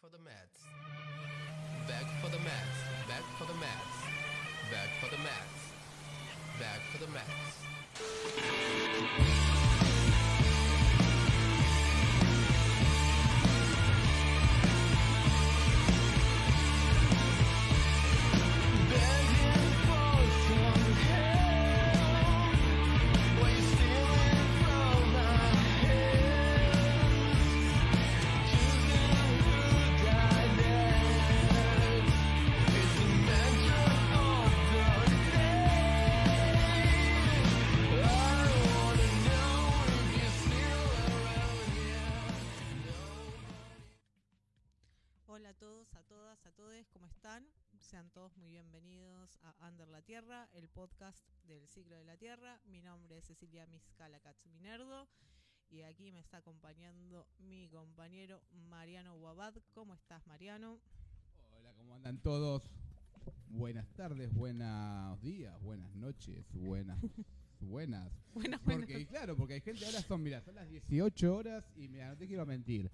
for the Mets. Back for the Mets. Back for the Mets. Back for the Mets. Back for the Mets. Podcast del ciclo de la Tierra. Mi nombre es Cecilia Miscala Minerdo y aquí me está acompañando mi compañero Mariano Guabad. ¿Cómo estás, Mariano? Hola, ¿cómo andan todos? Buenas tardes, buenos días, buenas noches, buenas, buenas. Buenas, Porque, buenas. claro, porque hay gente, ahora son, mira, son las 18 horas y mira, no te quiero mentir.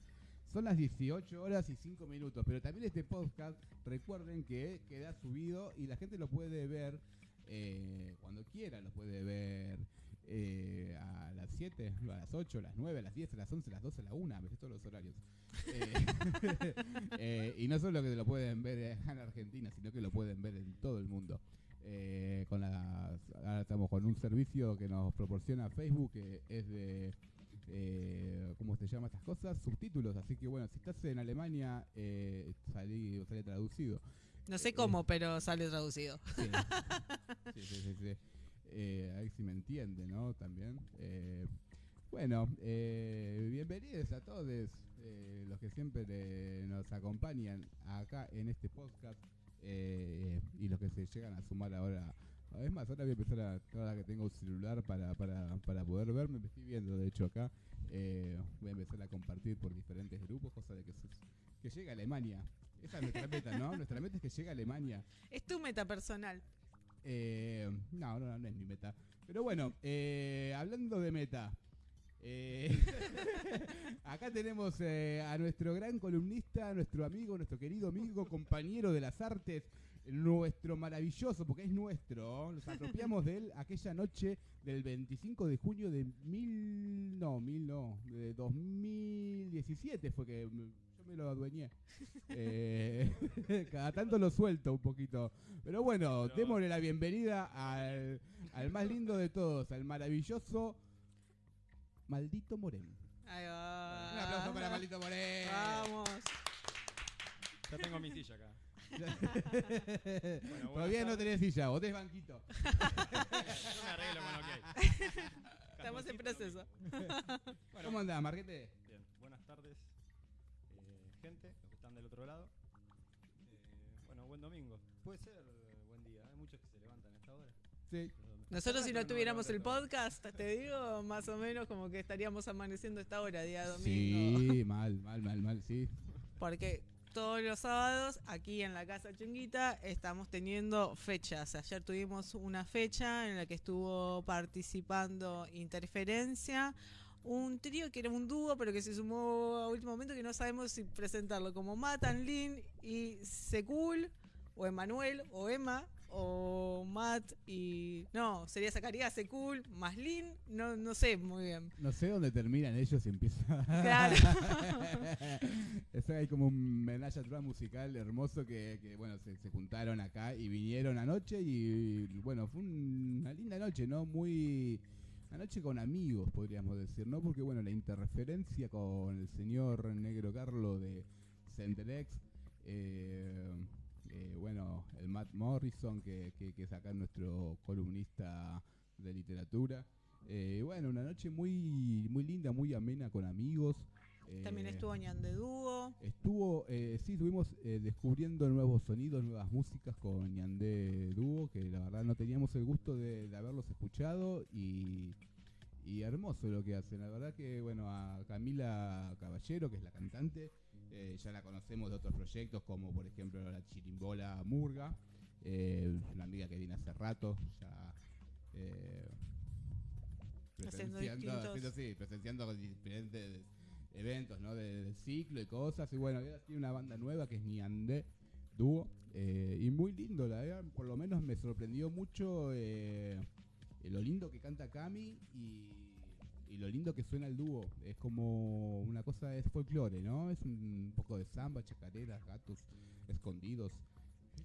Son las 18 horas y 5 minutos, pero también este podcast, recuerden que queda subido y la gente lo puede ver eh, cuando quiera, lo puede ver eh, a las 7, a las 8, a las 9, a las 10, a las 11, a las 12, a la 1, me sé todos los horarios. Eh, eh, y no solo que lo pueden ver en Argentina, sino que lo pueden ver en todo el mundo. Con las, ahora estamos con un servicio que nos proporciona Facebook, que es de, eh, ¿cómo se llama estas cosas? Subtítulos. Así que bueno, si estás en Alemania, eh, salí, sale traducido. No sé cómo, pero sale traducido. Sí, sí, sí, sí, sí. Eh, ahí sí me entiende, ¿no? También. Eh, bueno, eh, bienvenidos a todos eh, los que siempre eh, nos acompañan acá en este podcast eh, y los que se llegan a sumar ahora. Es más, ahora voy a empezar a, ahora que tengo un celular para, para, para poder verme, me estoy viendo de hecho acá, eh, voy a empezar a compartir por diferentes grupos, cosa de que, que llegue a Alemania. Esa es nuestra meta, ¿no? Nuestra meta es que llegue a Alemania. Es tu meta personal. Eh, no, no, no es mi meta. Pero bueno, eh, hablando de meta. eh, acá tenemos eh, a nuestro gran columnista, nuestro amigo, nuestro querido amigo, compañero de las artes, nuestro maravilloso, porque es nuestro, nos apropiamos de él aquella noche del 25 de junio de mil, no, mil no, de 2017 fue que yo me lo adueñé. Eh, cada tanto lo suelto un poquito. Pero bueno, démosle la bienvenida al, al más lindo de todos, al maravilloso Maldito. Ahí va. Un aplauso para Maldito Morén. Vamos. Ya tengo mi silla acá. Todavía no tenés silla, vos tenés banquito. Yo me arreglo con lo que hay. Estamos en proceso. Bueno, ¿Cómo andás, Marquete? Bien, buenas tardes, gente, los que están del otro lado. Eh, bueno, buen domingo. Puede ser eh, buen día, hay muchos que se levantan a esta hora. Sí. Nosotros si no tuviéramos el podcast, te digo, más o menos como que estaríamos amaneciendo esta hora, día domingo. Sí, mal, mal, mal, mal, sí. Porque todos los sábados aquí en la Casa Chunguita estamos teniendo fechas. Ayer tuvimos una fecha en la que estuvo participando Interferencia, un trío que era un dúo, pero que se sumó a último momento que no sabemos si presentarlo como Matan Lin y Sekul, o Emanuel, o Emma, o Matt y... No, sería Zacarías Sekul, más Lin, no, no sé muy bien. No sé dónde terminan ellos y empieza. Claro. es hay como un menage a trois musical hermoso que, que, bueno, se, se juntaron acá y vinieron anoche y, bueno, fue un- una linda noche, ¿no? Muy... Una noche con amigos, podríamos decir, ¿no? Porque, bueno, la interreferencia con el señor Negro Carlo de Centelex, eh, eh, bueno, el Matt Morrison, que, que, que es acá nuestro columnista de literatura. Eh, bueno, una noche muy, muy linda, muy amena con amigos. Eh, También estuvo Ñan de Dúo. Estuvo, eh, sí, estuvimos eh, descubriendo nuevos sonidos, nuevas músicas con Ñandé Dúo, que la verdad no teníamos el gusto de, de haberlos escuchado y, y hermoso lo que hacen. La verdad que, bueno, a Camila Caballero, que es la cantante, eh, ya la conocemos de otros proyectos, como por ejemplo la Chirimbola Murga, eh, una amiga que viene hace rato, ya... eh, presenciando, haciendo, sí, presenciando diferentes eventos, ¿no? De, ciclo y cosas. Y bueno, tiene una banda nueva que es Niandé Dúo. eh, y muy lindo, la verdad, por lo menos me sorprendió mucho eh, lo lindo que canta Cami y, y lo lindo que suena el dúo. Es como una cosa, es folclore, ¿no? Es un poco de samba, chacareras, gatos escondidos.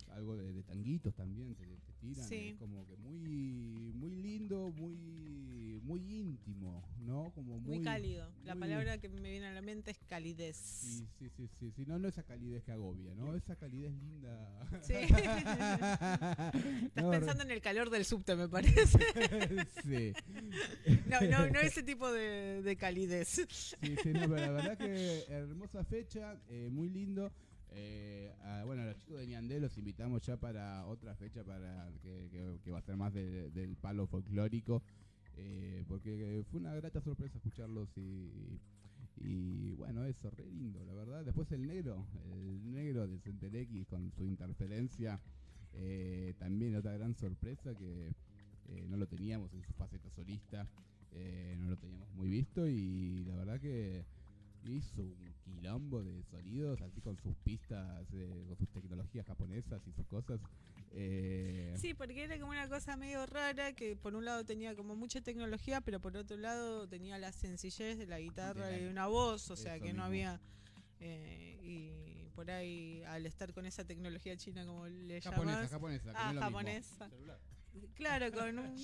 Algo de, de tanguitos también te, te tiran. Sí. Es como que muy muy lindo, muy muy íntimo, ¿no? Como muy, Muy cálido. La palabra que me viene a la mente es calidez. Sí, sí, sí, sí, sí. No, no esa calidez que agobia, ¿no? Esa calidez linda. Sí. Estás No, pensando en el calor del subte, me parece. sí. No, no, no ese tipo de, de calidez. Sí, sí, no, pero la verdad que hermosa fecha, eh, muy lindo. Eh, bueno, a los chicos de Ñandé los invitamos ya para otra fecha para que, va a ser más de- del palo folclórico. eh, porque fue una grata sorpresa escucharlos y, y bueno, eso, re lindo, la verdad. Después el negro, el negro de Centerex con su interferencia, eh, también otra gran sorpresa que eh, no lo teníamos en su faceta solista, eh, no lo teníamos muy visto y la verdad que hizo un quilombo de sonidos, así con sus pistas, eh, con sus tecnologías japonesas y sus cosas. eh, Sí, porque era como una cosa medio rara que por un lado tenía como mucha tecnología, pero por otro lado tenía la sencillez de la guitarra De la- y una voz, o sea eso que no mismo. había... eh, y por ahí al estar con esa tecnología china como le japonesa, llamas japonesa, ah no es japonesa claro con un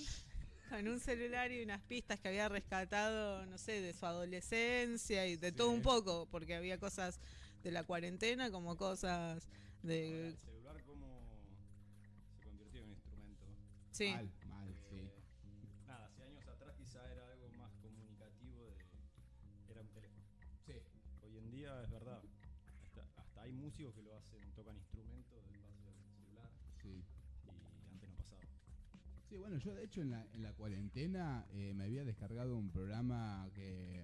con un celular y unas pistas que había rescatado no sé de su adolescencia y de todo Sí. un poco porque había cosas de la cuarentena como cosas Ahora, de el celular cómo se convirtió en un instrumento. sí Mal, mal, sí. Eh, nada, hace años atrás quizá era algo más comunicativo, de, era un teléfono. Sí. Hoy en día es verdad, hasta, hasta hay músicos que lo hacen, tocan instrumentos del paso del celular Sí. y antes no pasaba. Sí, bueno, yo de hecho en la, en la cuarentena eh, me había descargado un programa que,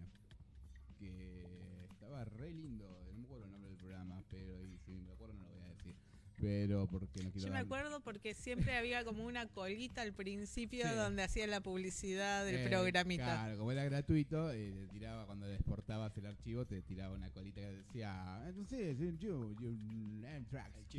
que estaba re lindo, no me acuerdo el nombre del programa, pero y si me acuerdo no lo voy a decir. Pero porque no quiero Yo me dar- acuerdo porque siempre había como una colita al principio Sí. donde hacía la publicidad del Eh, programita. Claro, como era gratuito, eh, te tiraba cuando exportabas el archivo, te tiraba una colita que decía, entonces, eh, yo, yo, mm, tracks,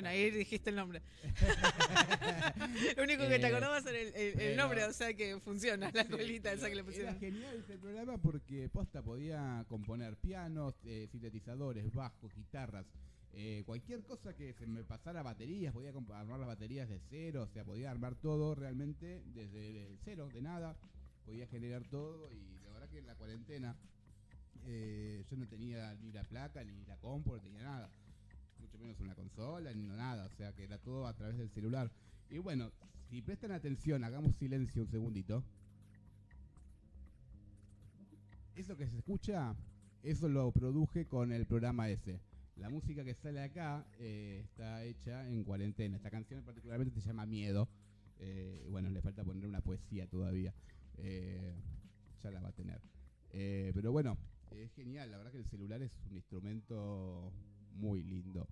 yo, Esa tío". me- Bueno, ahí dijiste el nombre. Lo único que te Eh, acordabas era el, el- el pero- nombre, o sea que funciona la colita esa que le pusieron. Era genial ese programa porque Posta podía componer pianos, eh, sintetizadores, bajos, guitarras, eh, cualquier cosa que se me pasara baterías, podía armar las baterías de cero, o sea, podía armar todo realmente desde el cero, de nada, podía generar todo y la verdad que en la cuarentena eh, yo no tenía ni la placa, ni la compu, no tenía nada, menos una consola, ni nada, o sea que era todo a través del celular. Y bueno, si prestan atención, hagamos silencio un segundito. Eso que se escucha, eso lo produje con el programa ese. La música que sale acá eh, está hecha en cuarentena. Esta canción particularmente se llama Miedo. Eh, bueno, le falta poner una poesía todavía. Eh, ya la va a tener. Pero bueno, es genial. La verdad que el celular es un instrumento muy lindo.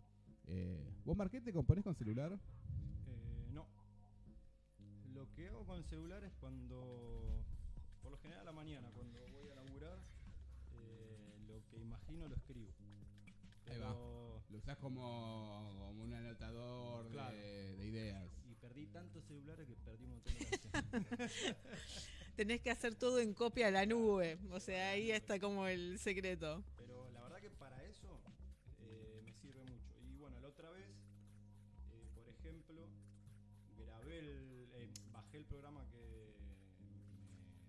Eh, ¿Vos, Marquete, componés con celular? Eh, no. Lo que hago con el celular es cuando, por lo general a la mañana, cuando voy a laburar, eh, lo que imagino lo escribo. Ahí va. Pero- Lo usás como, como un anotador de- Claro. de, ideas. Y perdí tantos celulares que perdí un montón de canciones. Tenés que hacer todo en copia a la nube. O sea, ahí está como el secreto. Bajé el programa que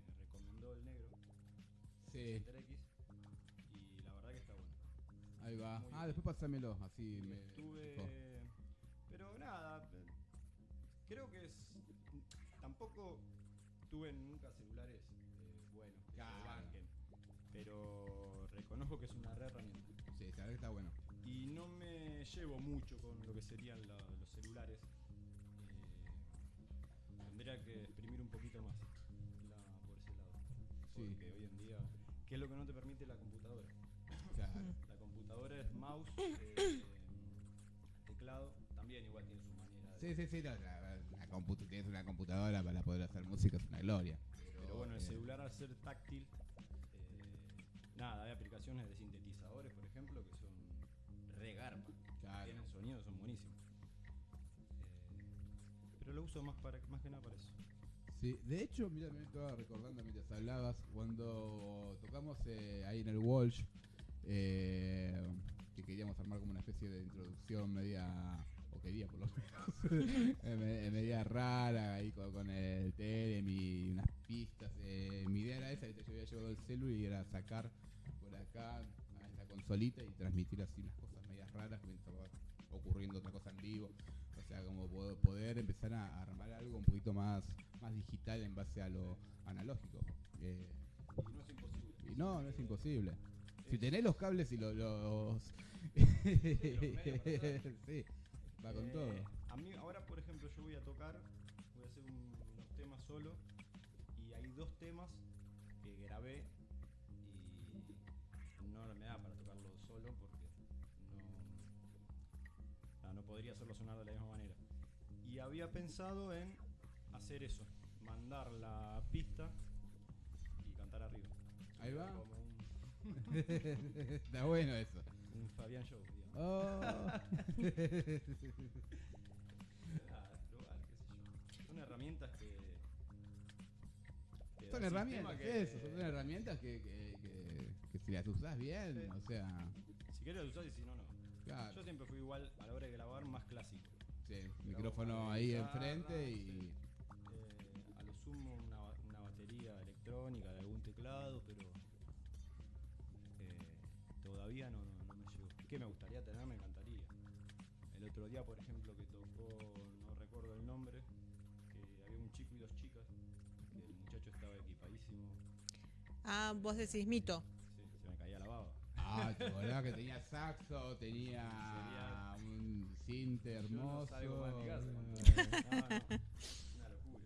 me recomendó el negro, Sí, X, y la verdad que está bueno. ahí va. Muy Ah, bien. después pásamelo, así Y me... estuve. Pero nada, creo que es. Tampoco tuve nunca celulares eh, buenos, que Claro. banquen, pero reconozco que es una re herramienta. Sí, la verdad que está bueno. Y no me llevo mucho con lo que serían la- los celulares. Tendría que exprimir un poquito más la- por ese lado. Sí. Porque hoy en día, ¿qué es lo que no te permite la computadora? Claro. La computadora es mouse, eh, teclado, también igual tiene su manera de... Sí, sí, sí, la, la computa- tienes una computadora para poder hacer música, es una gloria. Pero bueno, el eh, celular al ser táctil, eh, nada, hay aplicaciones de sintetizadores, por ejemplo, que son re garpa. Claro. Tienen sonidos, son buenísimos. Eh, lo uso más, para, más que nada para eso. Sí, de hecho, mira, me estaba recordando mientras hablabas, cuando tocamos eh, ahí en el Walsh, eh, que queríamos armar como una especie de introducción media, o quería por lo menos, eh, me- media rara, ahí con, el Telem y unas pistas. eh, mi idea era esa, ¿viste? yo había llevado el celu y era sacar por acá esta consolita y transmitir así unas cosas medias raras mientras va ocurriendo otra cosa en vivo. O sea, como po- poder empezar a armar algo un poquito más, más digital en base a lo analógico. Eh, Y no es imposible. y no, no es imposible. Si tenés los cables y lo- los... sí, va con Eh, todo. A mí, ahora, por ejemplo, yo voy a tocar, voy a hacer un- unos temas solo. Y hay dos temas que grabé podría hacerlo sonar de la misma manera. Y había pensado en hacer eso, mandar la pista y cantar arriba. Ahí va. Como un, Está bueno eso. un Fabián Show, digamos. Oh. Qué sé yo. Son herramientas que. que da son el herramientas, sistema que- eso, son herramientas que, que, que, que si las usás bien, Sí. o sea, Si querés usar y si no, no. Claro, Yo siempre fui igual a la hora de grabar más clásico. sí, micrófono ahí guitarra, enfrente y... Eh, a lo sumo una, una batería electrónica de algún teclado, pero eh, todavía no, no, no me llegó. Que me gustaría tener, me encantaría. El otro día, por ejemplo, que tocó, no recuerdo el nombre, que había un chico y dos chicas, que el muchacho estaba equipadísimo. Ah, vos decís mito. Ah, te acordás que tenía saxo, tenía un cinte Yo hermoso. no salgo más de mi casa No, no, una locura.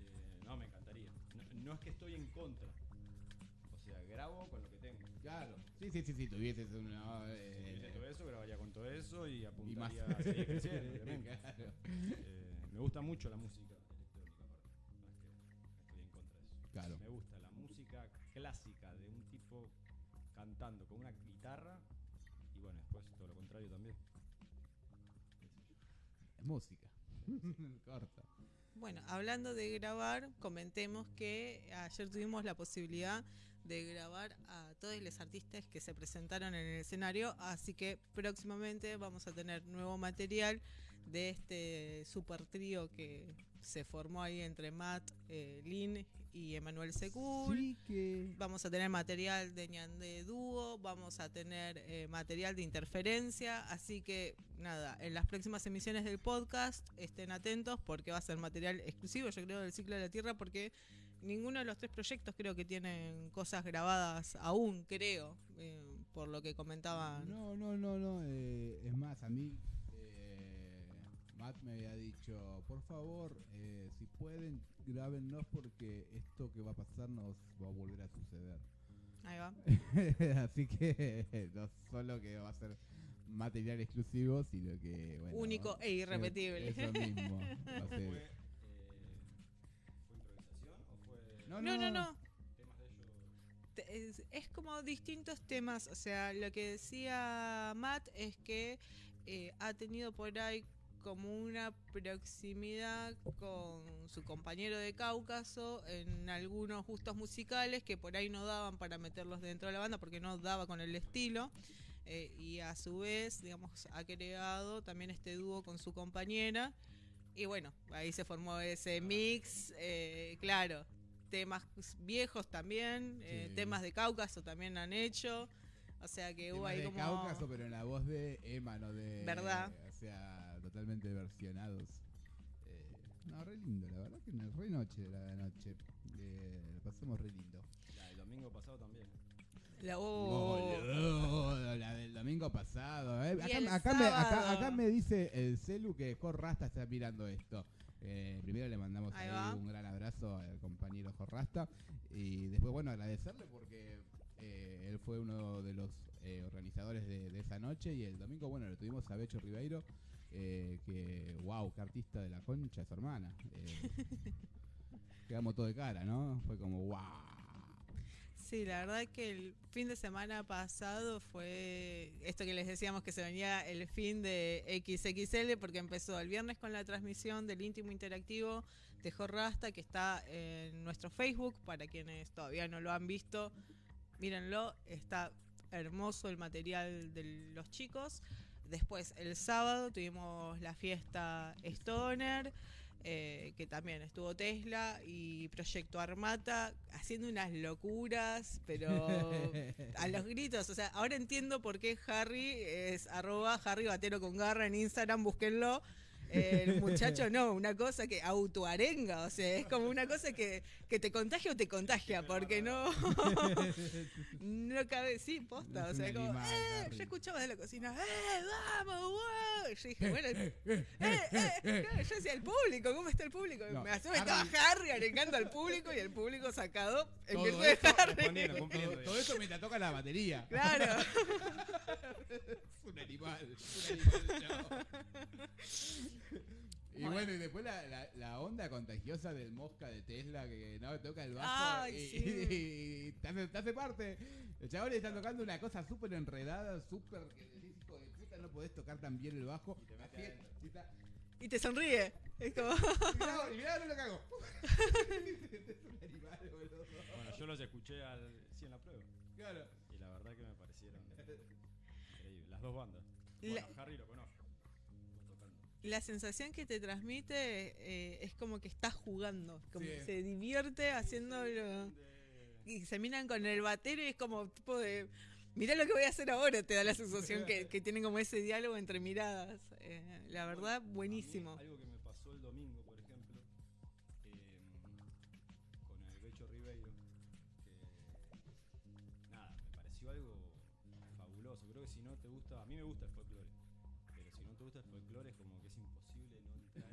Eh, no, me encantaría. No, no es que estoy en contra. O sea, grabo con lo que tengo. Claro, sí, sí, sí, sí, tuvieses una... Si eh, tuviese todo eso, grabaría con todo eso y y más. apuntaría a seguir creciendo, obviamente. Claro. Eh, me gusta mucho la música electrónica, aparte. No es que estoy en contra de eso. Claro. Me gusta la música clásica de un tipo cantando con una guitarra y bueno, después todo lo contrario también. Es música. Corta. Bueno, hablando de grabar, comentemos que ayer tuvimos la posibilidad de grabar a todos los artistas que se presentaron en el escenario, así que próximamente vamos a tener nuevo material de este super trío que se formó ahí entre Matt, eh, Lin y Emanuel Secur. Sí que... Vamos a tener material de ñande dúo, vamos a tener eh, material de interferencia, así que nada, en las próximas emisiones del podcast estén atentos porque va a ser material exclusivo, yo creo, del ciclo de la Tierra, porque ninguno de los tres proyectos creo que tienen cosas grabadas aún, creo, eh, por lo que comentaban. No, no, no, no. eh, es más, a mí Matt me había dicho, por favor, eh, si pueden, grábennos porque esto que va a pasar nos va a volver a suceder. Ahí va. Así que no solo que va a ser material exclusivo, sino que bueno, Único e irrepetible. Eso mismo. va a ¿Fue, ser- eh, ¿Fue improvisación o fue No, No, no, no. te- es, es como distintos temas. O sea, lo que decía Matt es que eh, ha tenido por ahí como una proximidad con su compañero de Cáucaso en algunos gustos musicales que por ahí no daban para meterlos dentro de la banda porque no daba con el estilo. Eh, y a su vez, digamos, ha creado también este dúo con su compañera. Y bueno, ahí se formó ese mix, eh, claro, temas viejos también, eh, Sí. temas de Cáucaso también han hecho. O sea que hubo ahí de como... Cáucaso, pero en la voz de Emma, no de. ¿Verdad? O sea, totalmente versionados. Eh, no, re lindo, la verdad que una re noche la noche. Eh, lo pasamos re lindo. La del domingo pasado también. La- oh. Boludo, la del domingo pasado. eh. Acá, acá me, acá- acá me dice el celu que Jorrasta está mirando esto. Eh, primero le mandamos Ahí un gran abrazo al compañero Jorrasta. Y después, bueno, agradecerle porque eh, él fue uno de los eh, organizadores de, de esa noche. Y el domingo, bueno, lo tuvimos a Becho Ribeiro. Eh, que, wow, qué artista de la concha de su hermana. Eh, quedamos todo de cara, ¿no? Fue como, wow. Sí, la verdad que el fin de semana pasado fue esto que les decíamos que se venía el fin de XXL porque empezó el viernes con la transmisión del íntimo interactivo de Jorrasta que está en nuestro Facebook para quienes todavía no lo han visto. Mírenlo, está hermoso el material de los chicos. Después el sábado tuvimos la fiesta Stoner eh, que también estuvo Tesla y Proyecto Armata haciendo unas locuras, pero a los gritos. O sea, ahora entiendo por qué Harry es arroba Harry Batero con garra en Instagram, búsquenlo el muchacho no, una cosa que autoarenga, o sea, es como una cosa que, que te contagia o te contagia, porque no, no cabe, sí, posta, o sea, como, eh, yo escuchaba de la cocina, eh, vamos, wow. Yo dije, bueno, eh, eh, eh, yo decía, el público, ¿cómo está el público? No, Me hacía Harry- estaba Harry arengando al público y el público sacado en Todo virtud de esto Harry. Todo, cumpliendo. todo eso mientras toca la batería. Claro. Es un animal. es un animal, chao. Y Bueno. bueno, y después la, la, la onda contagiosa del mosca de Tesla que no toca el bajo Ay, y, sí. y- y te, hace, te hace parte. El chabón le está tocando una cosa súper enredada, súper que decís, hijo de puta, no podés tocar tan bien el bajo. Y te mete Así- está- te sonríe. Es como. y mirá, mirá, no lo cago. es un animal, boludo. Bueno, yo los escuché al, sí, en la prueba. Claro. Y la verdad que me parecieron increíbles. Las dos bandas. La- Bueno, Harry lo conozco. La sensación que te transmite eh, es como que estás jugando, como Sí. que se divierte haciéndolo. Y se miran con el batero y es como tipo de. Mirá lo que voy a hacer ahora, te da la sensación que, que tienen como ese diálogo entre miradas. Eh, la verdad, buenísimo. algo que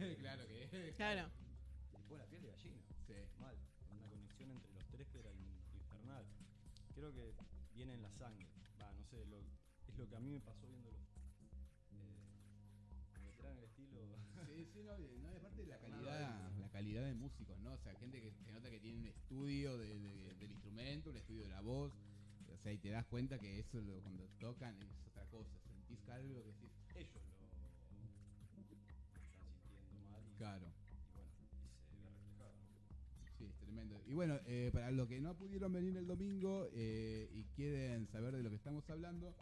claro que Claro. Te pone la piel de gallina. Sí. Mal. Una conexión entre los tres que era in- infernal. Creo que viene en la sangre. Va, no sé, lo- es lo que a mí me pasó viéndolo. Eh, en el estilo. Sí, sí, no, no, y aparte la calidad, la calidad de músicos, ¿no? O sea, gente que se nota que tiene un estudio de- de- del instrumento, un estudio de la voz, o sea, y te das cuenta que eso lo- cuando tocan es otra cosa, sentís algo que decís, Ellos lo, lo están sintiendo mal y, claro, bueno, sí, es tremendo. Y bueno, eh, para los que no pudieron venir el domingo eh, y quieren saber de lo que estamos hablando,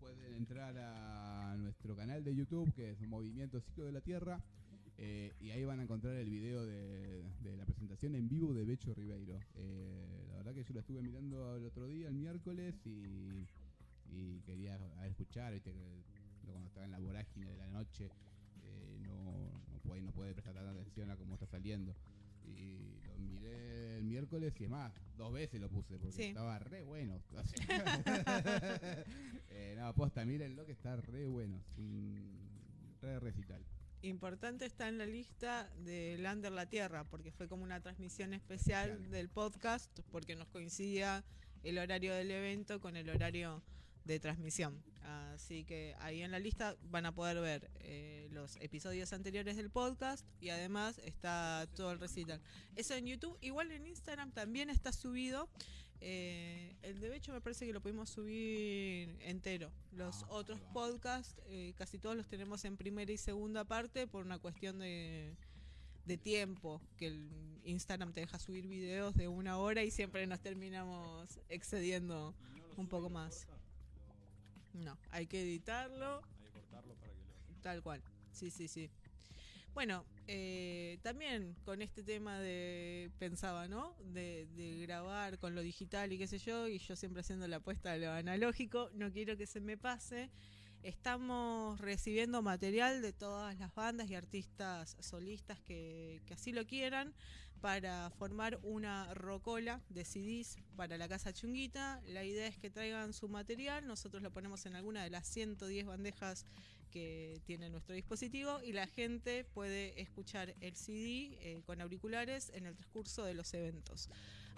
pueden entrar a nuestro canal de YouTube, que es Movimiento Ciclo de la Tierra, eh, y ahí van a encontrar el video de, la presentación en vivo de Becho Ribeiro. La verdad que yo lo estuve mirando el otro día, el miércoles, y, quería escuchar, ¿viste? cuando estaba en la vorágine de la noche, no, puede, no puede prestar tanta atención a cómo está saliendo. Y lo miré el miércoles y es más, dos veces lo puse porque Sí. estaba re bueno. Eh, no, posta, mírenlo que está re bueno. Re recital. Importante está en la lista de Lander la Tierra, porque fue como una transmisión especial Especial. del podcast, porque nos coincidía el horario del evento con el horario de transmisión. Así que ahí en la lista van a poder ver eh, los episodios anteriores del podcast y además está todo el recital. Eso en YouTube, igual en Instagram también está subido. Eh, el de hecho me parece que lo pudimos subir entero. Los Ah, otros podcasts, eh, casi todos los tenemos en primera y segunda parte por una cuestión de, de tiempo, que el Instagram te deja subir videos de una hora y siempre nos terminamos excediendo. Un poco más. No, hay que editarlo hay que cortarlo para que lo. Tal cual, sí, sí, sí. Bueno, eh, también con este tema de, pensaba, ¿no? De, de grabar con lo digital y qué sé yo, y yo siempre haciendo la apuesta a lo analógico, no quiero que se me pase. Estamos recibiendo material de todas las bandas y artistas solistas que, que así lo quieran para formar una rocola de CDs para la Casa Chunguita. La idea es que traigan su material, nosotros lo ponemos en alguna de las 110 bandejas que tiene nuestro dispositivo y la gente puede escuchar el CD eh, con auriculares en el transcurso de los eventos.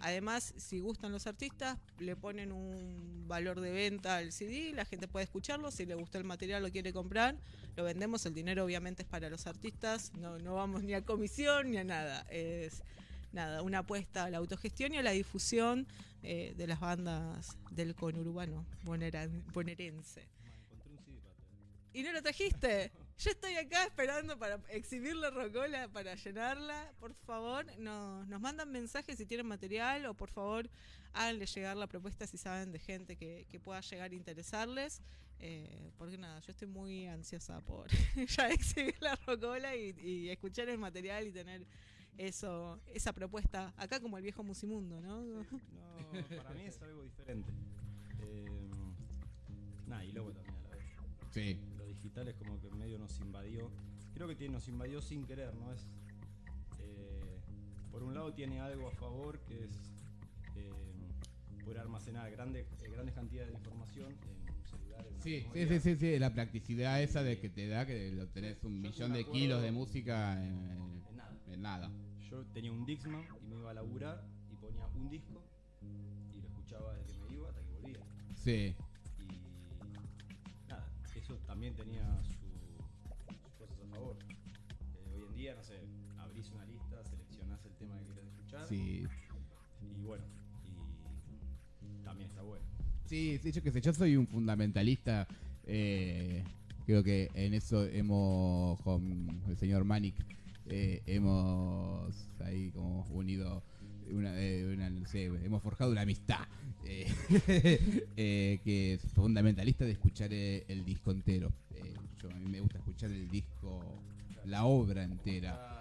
Además, si gustan los artistas, le ponen un valor de venta al CD, la gente puede escucharlo, si le gusta el material lo quiere comprar, lo vendemos, el dinero obviamente es para los artistas, no, no vamos ni a comisión ni a nada, es nada, una apuesta a la autogestión y a la difusión eh, de las bandas del conurbano boneran- bonaerense. Un CD. ¿Y no lo trajiste? Yo estoy acá esperando para exhibir la rocola, para llenarla. Por favor, no- nos mandan mensajes si tienen material o por favor háganle llegar la propuesta si saben de gente que, que pueda llegar a interesarles. Eh, porque nada, yo estoy muy ansiosa por ya exhibir la rocola y, y escuchar el material y tener eso esa propuesta acá como el viejo Musimundo, ¿no? No, para mí es algo diferente. Eh, nada, y luego también a la vez. Sí. Lo digital es como que medio nos invadió. Creo que tiene, nos invadió sin querer, ¿no? Es. eh, por un lado tiene algo a favor que es eh, poder almacenar grandes, eh, grandes cantidades de información en un celular. en una Sí, sí, sí, sí, sí, la practicidad esa de que te da que lo tenés un Yo millón de kilos de música en, En nada. en nada. Yo tenía un Dixman y me iba a laburar y ponía un disco y lo escuchaba desde que me iba hasta que volvía. Sí, eso también tenía su- sus cosas a favor. Eh, hoy en día, no sé, abrís una lista, seleccionás el tema que querés escuchar sí. y bueno, y también está bueno. Sí, sí, yo qué sé, yo soy un fundamentalista. eh, creo que en eso hemos, con el señor Manic, eh, hemos ahí como unido una, eh, una, no sé, hemos forjado una amistad. eh, eh, que es fundamentalista de escuchar el disco entero. Yo, a mí me gusta escuchar el disco, la obra entera.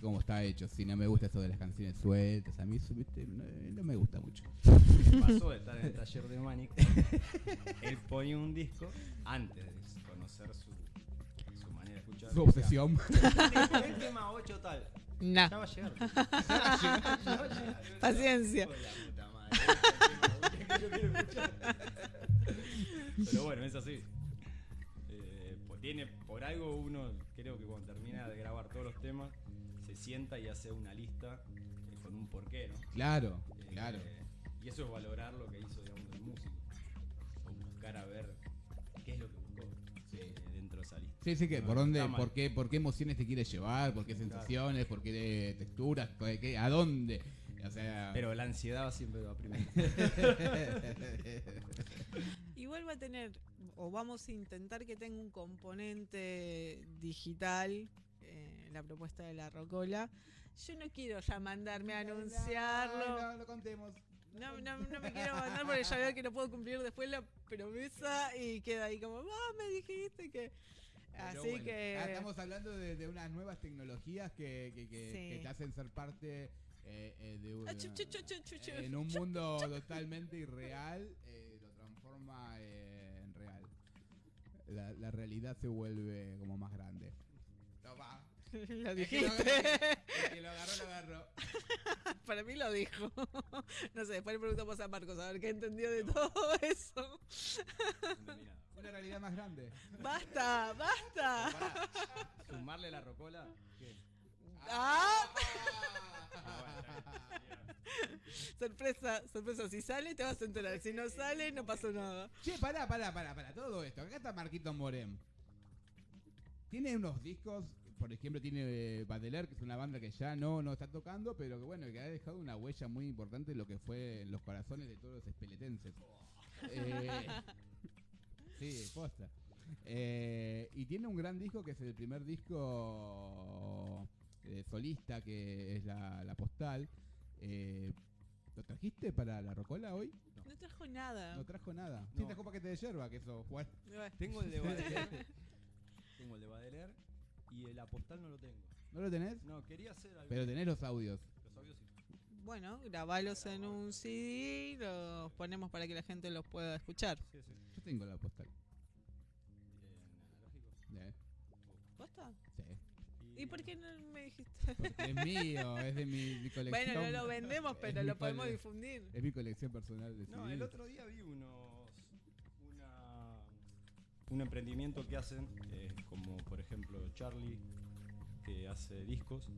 Como está hecho. Si no me gusta eso de las canciones sueltas, a mí viste, no, no me gusta mucho. Me pasó de estar en el taller de Manic. Él ponía un disco antes de conocer su, su manera de escuchar. Su obsesión. El tema 8 tal. Nah. Ya va a llegar. Ya va a llegar. Paciencia. Pero bueno, es así. Eh, pues tiene, por algo uno, creo que cuando termina de grabar todos los temas, se sienta y hace una lista eh, con un porqué, ¿no? Claro, Eh, claro. Y eso es valorar lo que hizo, digamos, el músico. O buscar a ver Sí, sí, que No, por no dónde, por qué, por qué emociones te quiere llevar, por qué sensaciones, por qué texturas, qué- a dónde. O sea, Pero la ansiedad siempre va primero. Igual va a tener, o vamos a intentar que tenga un componente digital, eh, la propuesta de la Rocola. Yo no quiero ya mandarme a anunciarlo. No, no, lo contemos. No, no, no me quiero mandar porque ya veo que no puedo cumplir después la promesa y queda ahí como, ah, me dijiste que... Pero Así bueno, que... Estamos hablando de, de unas nuevas tecnologías que, que, que- Sí. que te hacen ser parte eh, eh, de un, Ah, chu, chu, chu, chu, chu, chu. en un mundo totalmente irreal, eh, lo transforma eh, en real. La, la realidad se vuelve como más grande. Toma. lo El que lo dijiste. agarró- el que lo agarró, lo agarró. Para mí lo dijo. No sé, después le preguntamos a Marcos a ver qué entendió de todo eso. No entendí nada. Una realidad más grande. Basta, basta. Pará, Sumarle la rocola. ¿Qué? Ah, Ah, bueno, sorpresa, sorpresa. Si sale, te vas a enterar. Si no sale, no pasó nada. Che, pará, pará, pará, pará, todo esto. Acá está Marquito Morem. Tiene unos discos, por ejemplo, tiene eh, Badeler, que es una banda que ya no, no está tocando, pero que bueno, que ha dejado una huella muy importante en lo que fue en los corazones de todos los espeletenses. Eh, sí, posta. Eh, y tiene un gran disco que es el primer disco eh, solista, que es la, la postal. Eh, ¿Lo trajiste para la Rocola hoy? No trajo nada. No trajo nada. Sí, No. trajo paquete de yerba, que eso, Juan. Bueno, Tengo el de Badeler. tengo el de Badeler y el apostal no lo tengo. ¿No lo tenés? No, quería hacer algo. Pero tenés los audios. Bueno, grabalos en un CD, los ponemos para que la gente los pueda escuchar. Sí, sí. Yo tengo la postal. ¿eh? ¿Posta? Sí. ¿Y por qué no me dijiste? Porque es mío, es de mi, mi colección. Bueno, no lo vendemos, pero lo podemos difundir. Es mi colección personal de No, CDs. el otro día vi unos. Una, un emprendimiento que hacen, eh, como por ejemplo Charlie, que hace discos,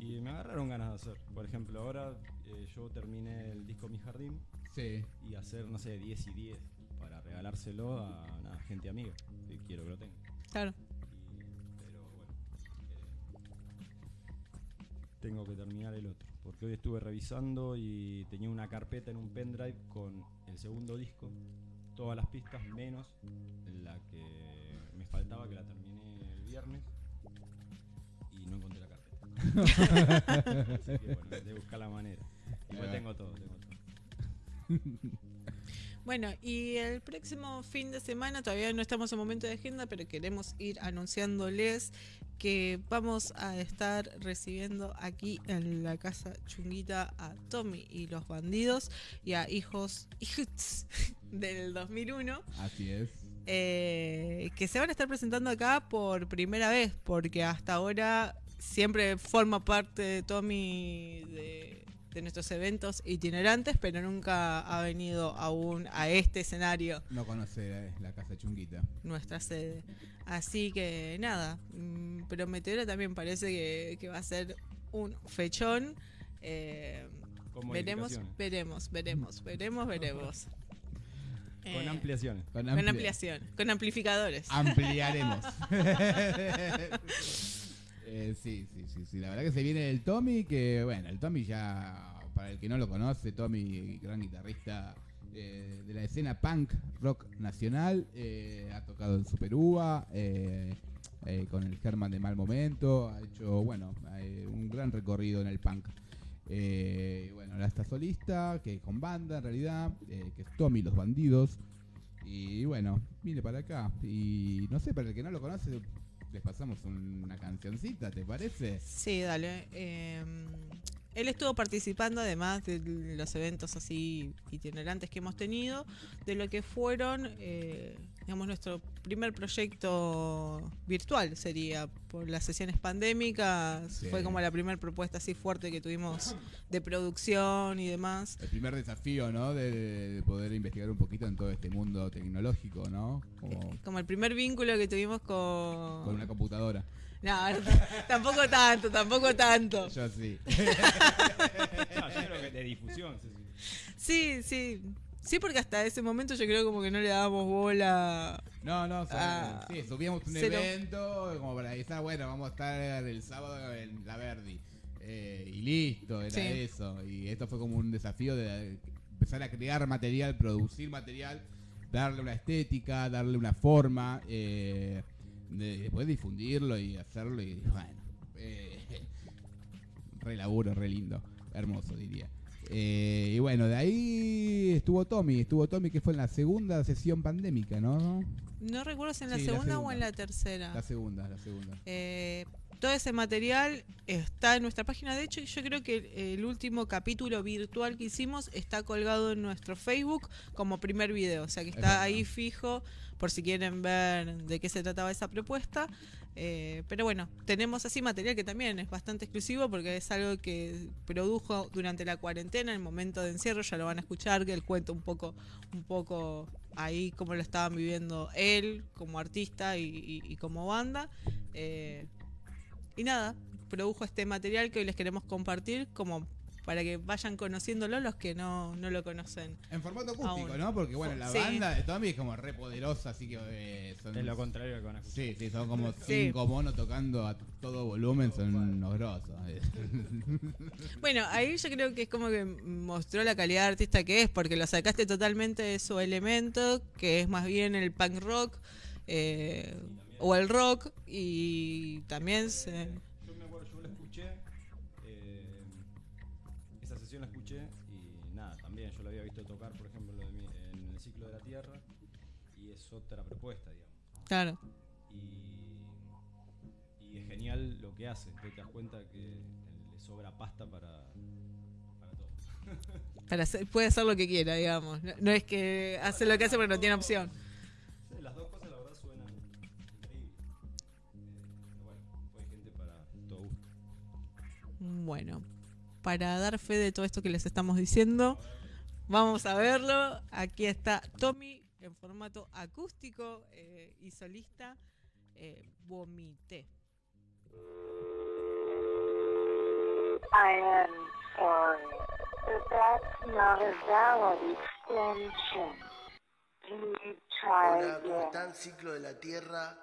y me agarraron ganas de hacer. Por ejemplo, ahora eh, yo terminé el disco Mi Jardín Sí. y hacer, no sé, 10 y 10 para regalárselo a una gente amiga que quiero que lo tenga. Claro. Y- pero bueno, eh, tengo que terminar el otro. porque hoy estuve revisando y tenía una carpeta en un pendrive con el segundo disco, todas las pistas menos la que me faltaba, que la terminé el viernes Así que bueno, de buscar la manera. Igual tengo todo, tengo todo. Bueno, y el próximo fin de semana, todavía no estamos en momento de agenda, pero queremos ir anunciándoles que vamos a estar recibiendo aquí en la casa chunguita a Tommy y los bandidos y a hijos, hijos del 2001. Así es. eh, que se van a estar presentando acá por primera vez, porque hasta ahora siempre forma parte de Tommy de, de nuestros eventos itinerantes, pero nunca ha venido aún a este escenario, No conoce la casa chunguita. nuestra sede. Así que nada, mm, prometedora también parece que, que va a ser un fechón. Eh, veremos, veremos, veremos, veremos, veremos. Con Eh, ampliaciones. Con, con amplia- ampliación, con amplificadores. Ampliaremos. Eh, sí, sí, sí, sí. La verdad que se viene el Tommy, que bueno, el Tommy ya, para el que no lo conoce, Tommy, gran guitarrista eh, de la escena punk rock nacional, eh, ha tocado en Super Uva, eh, con el German de Mal Momento, ha hecho, bueno, un gran recorrido en el punk. Bueno, ahora está solista, que con banda en realidad, que es Tommy Los Bandidos. Y bueno, vine para acá. Y no sé, para el que no lo conoce, les pasamos una cancioncita, ¿te parece? Sí, dale. Eh, él estuvo participando, además de los eventos así itinerantes que hemos tenido, de lo que fueron, eh, digamos, nuestro primer proyecto virtual sería por las sesiones pandémicas. Sí. Fue como la primera propuesta así fuerte que tuvimos de producción y demás. El primer desafío, ¿no? De, de poder investigar un poquito en todo este mundo tecnológico, ¿no? Como Como el primer vínculo que tuvimos con... con una computadora. No, tampoco tanto, tampoco tanto. Yo sí. No, yo creo que de difusión. sí, sí. Sí, sí. Porque hasta ese momento yo creo como que no le dábamos bola. No, no, o sea, Ah, sí, subíamos un cero. evento como para avisar, bueno, vamos a estar el sábado en la Verdi. Eh, y listo, era Sí. eso. Y esto fue como un desafío de empezar a crear material, producir material, darle una estética, darle una forma, eh, de- después difundirlo y hacerlo. Y bueno, eh, re laburo, re lindo, hermoso diría. Eh, y bueno, de ahí estuvo Tommy, estuvo Tommy que fue en la segunda sesión pandémica, ¿no? No recuerdo si en la Sí, la segunda o segunda. en la tercera. La segunda, la segunda. Eh, todo ese material está en nuestra página. De hecho, yo creo que el, último capítulo virtual que hicimos está colgado en nuestro Facebook como primer video. O sea que Es está ahí fijo por si quieren ver de qué se trataba esa propuesta. Eh, pero bueno, tenemos así material que también es bastante exclusivo porque es algo que produjo durante la cuarentena, en el momento de encierro, ya lo van a escuchar, que él cuenta un poco, un poco ahí cómo lo estaban viviendo él como artista y, y- y como banda. Eh, y nada, produjo este material que hoy les queremos compartir como para que vayan conociéndolo los que no, no lo conocen. En formato acústico, Aún. ¿no? Porque bueno, la Sí. banda de Tommy es como re poderosa, así que eh, son... Es lo contrario que escuchar. Sí, sí, son como Sí. cinco monos tocando a todo volumen, son unos grosos. Bueno, ahí yo creo que es como que mostró la calidad de artista que es, porque lo sacaste totalmente de su elemento, que es más bien el punk rock eh, o el rock, y también se... Yo me acuerdo, yo la escuché, eh, esa sesión la escuché y nada, también yo la había visto tocar, por ejemplo, lo de mi- en el ciclo de la Tierra y es otra propuesta, digamos. Claro, Y, y es genial lo que hace, te das cuenta que le sobra pasta para, para todo. para hacer- puede hacer lo que quiera, digamos. No, no es que hace lo que hace porque no tiene opción. Bueno, para dar fe de todo esto que les estamos diciendo, vamos a verlo. Aquí está Tommy en formato acústico eh, y solista. Eh, Vomité. I am sorry, but that's not a valid extension. Can you try Hola, ¿cómo again? están? Ciclo de la Tierra.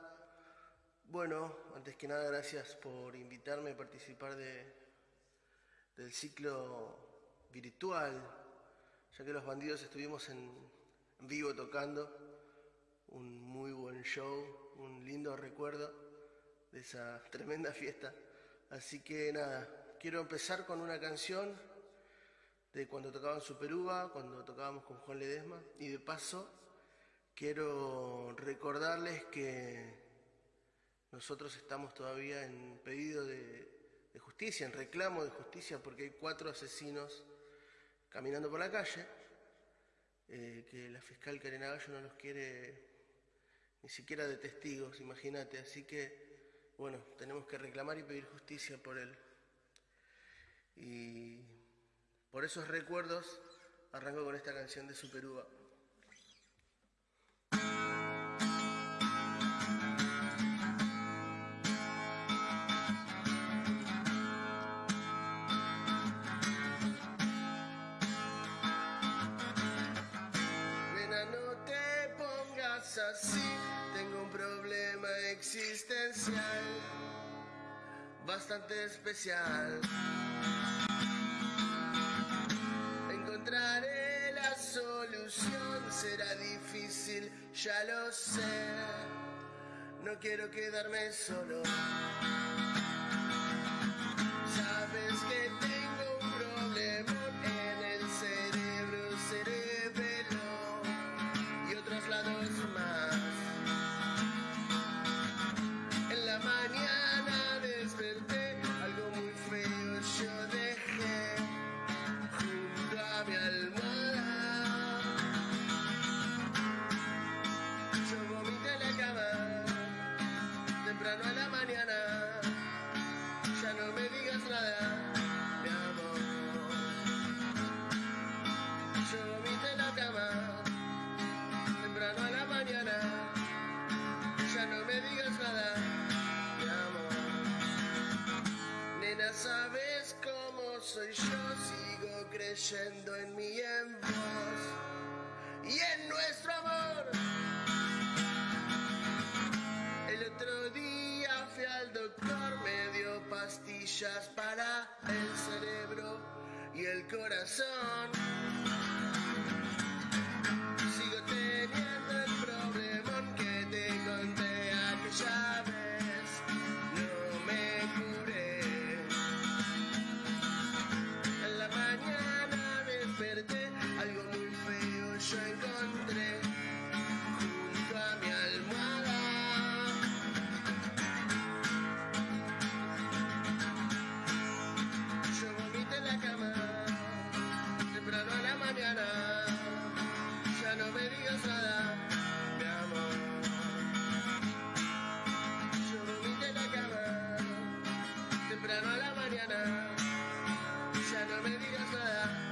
Bueno, antes que nada, gracias por invitarme a participar de, del ciclo virtual, ya que los bandidos estuvimos en vivo tocando, un muy buen show, un lindo recuerdo de esa tremenda fiesta. Así que nada, quiero empezar con una canción de cuando tocaban Superuva, cuando tocábamos con Juan Ledesma, y de paso quiero recordarles que nosotros estamos todavía en pedido de, de justicia, en reclamo de justicia, porque hay cuatro asesinos caminando por la calle, eh, que la fiscal Karina Gallo no los quiere ni siquiera de testigos, imagínate. Así que, bueno, tenemos que reclamar y pedir justicia por él. Y por esos recuerdos arranco con esta canción de Superuva. Existencial, bastante especial. Encontraré la solución, será difícil, ya lo sé. No quiero quedarme solo. En mí en vos y en nuestro amor. El otro día fui al doctor, me dio pastillas para el cerebro y el corazón. Mañana. Ya no me digas nada,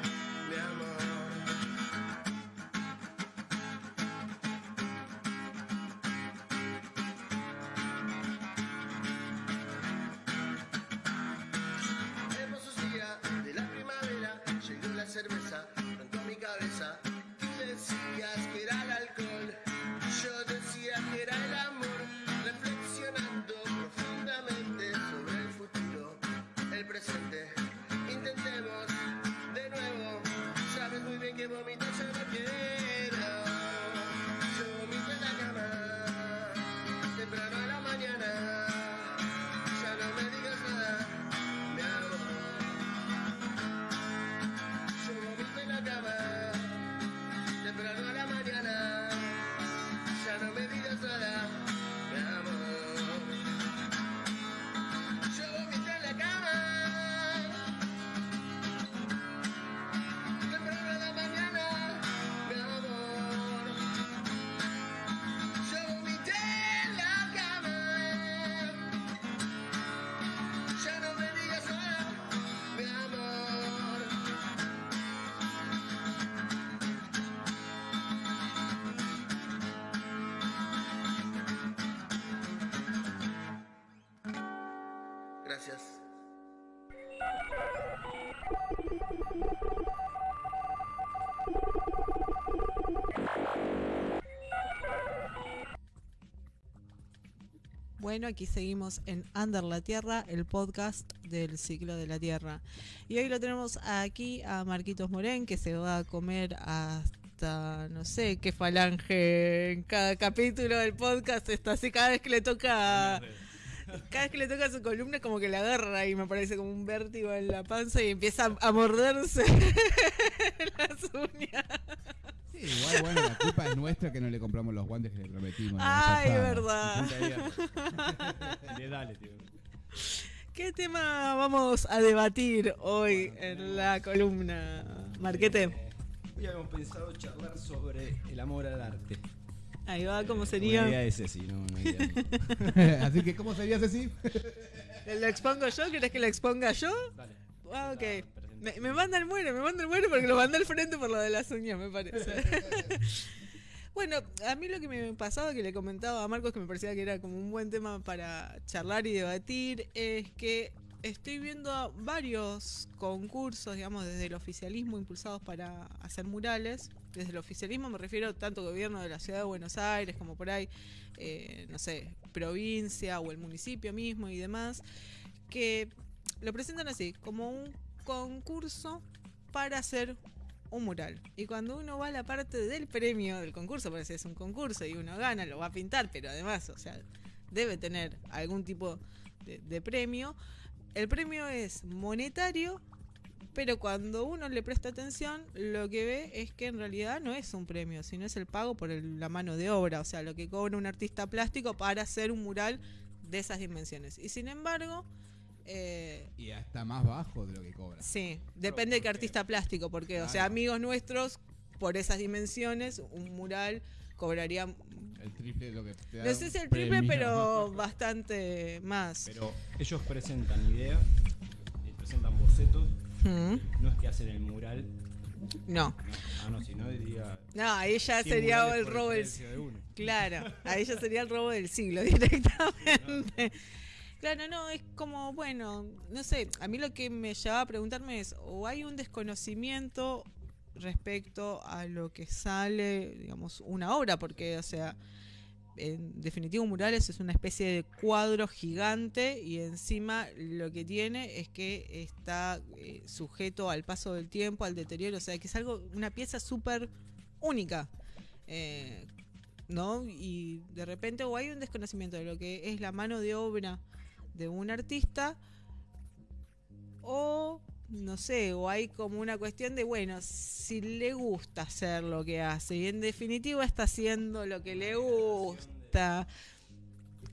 Bueno, aquí seguimos en Under la Tierra, el podcast del ciclo de la Tierra. Y hoy lo tenemos aquí a Marquitos Morén, que se va a comer hasta no sé qué falange en cada capítulo del podcast. Está así cada vez que le toca. Cada vez que le toca su columna, como que la agarra y me parece como un vértigo en la panza y empieza a morderse las uñas. Igual, bueno, la culpa es nuestra que no le compramos los guantes que le prometimos. Ay, Ya está. verdad. De. Le dale, tío. ¿Qué tema vamos a debatir hoy en la columna? Marquete. Eh, Hoy habíamos pensado charlar sobre el amor al arte. Ahí va, ¿cómo Una sería? idea ese sí, no, no idea. Así que, ¿cómo sería Ceci? ¿La expongo yo? ¿Querés que la exponga yo? Dale. Ah, ok. Me, me manda el muere, me manda el muere porque lo mandé al frente por lo de las uñas, me parece. bueno, a mí lo que me pasaba, que le comentaba a Marcos, que me parecía que era como un buen tema para charlar y debatir, es que estoy viendo varios concursos, digamos, desde el oficialismo impulsados para hacer murales. Desde el oficialismo me refiero tanto gobierno de la ciudad de Buenos Aires como por ahí, eh, no sé, provincia o el municipio mismo y demás, que lo presentan así, como un concurso para hacer un mural. Y cuando uno va a la parte del premio del concurso, porque si es un concurso y uno gana, lo va a pintar, pero además, o sea, debe tener algún tipo de, premio. El premio es monetario, pero cuando uno le presta atención, lo que ve es que en realidad no es un premio, sino es el pago por la mano de obra, o sea, lo que cobra un artista plástico para hacer un mural de esas dimensiones. Y sin embargo, eh, Y hasta más bajo de lo que cobra. Sí, depende de qué artista plástico, porque, o sea, amigos nuestros, por esas dimensiones, un mural cobraría, no El triple de lo que te da sé si el triple, premio. pero bastante más. Pero ellos presentan ideas, y presentan bocetos, Mm, no es que hacen el mural. No, No, ah, no, si no diría. no, ahí ya 100 sería el robo del precio de uno. Claro, ahí ya sería el robo del siglo directamente. Claro, no, es como, bueno, no sé, a mí lo que me llevaba a preguntarme es, o hay un desconocimiento respecto a lo que sale, digamos, una obra, porque, o sea, en definitiva un murales es una especie de cuadro gigante y encima lo que tiene es que está eh, sujeto al paso del tiempo, al deterioro, o sea, que es algo, una pieza súper única. Eh, ¿no? Y de repente o hay un desconocimiento de lo que es la mano de obra de un artista o no sé, o hay como una cuestión de, bueno, si le gusta hacer lo que hace y en definitiva está haciendo lo que le gusta.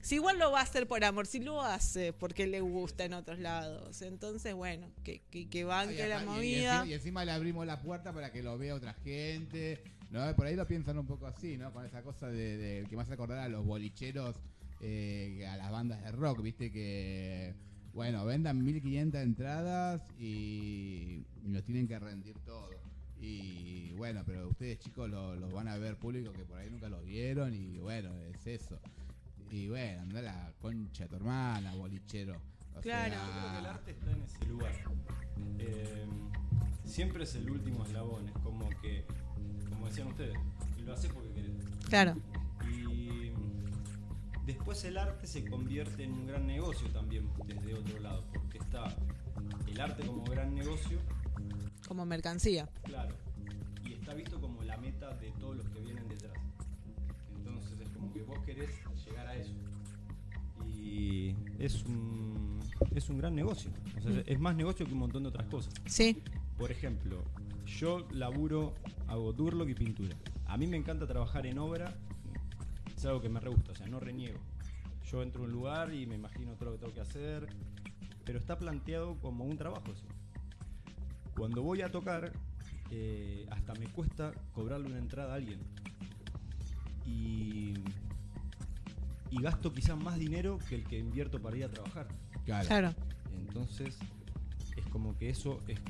Si igual lo va a hacer por amor, si lo hace porque le gusta en otros lados. Entonces, bueno, que, que, que Ay, banque la apá- y- y movida. Y, encima le abrimos la puerta para que lo vea otra gente. ¿no? Por ahí lo piensan un poco así, ¿no? Con esa cosa de, de- que hace acordar a los bolicheros, eh, a las bandas de rock, ¿viste? Que, bueno, vendan 1500 entradas y, nos tienen que rendir todo. Y bueno, pero ustedes chicos lo- los van a ver público que por ahí nunca los vieron y bueno, es eso. Y bueno, anda la concha de tu hermana, bolichero. O Claro. Yo creo que el sea, arte está en ese lugar. Eh, siempre es el último eslabón, es como que, como decían ustedes, lo haces porque querés. Claro, después el arte se convierte en un gran negocio también desde otro lado, porque está el arte como gran negocio, como mercancía. claro, y está visto como la meta de todos los que vienen detrás. Entonces es como que vos querés llegar a eso. Y es un, es un gran negocio. O sea, es más negocio que un montón de otras cosas. Sí, Por ejemplo, yo laburo, hago durlock y pintura. A mí me encanta trabajar en obra, es algo que me re gusta, o sea, no reniego. Yo entro a un lugar y me imagino todo lo que tengo que hacer, pero está planteado como un trabajo eso. Cuando voy a tocar, eh, hasta me cuesta cobrarle una entrada a alguien. Y, y gasto quizás más dinero que el que invierto para ir a trabajar. claro. claro. Entonces, es como que eso es.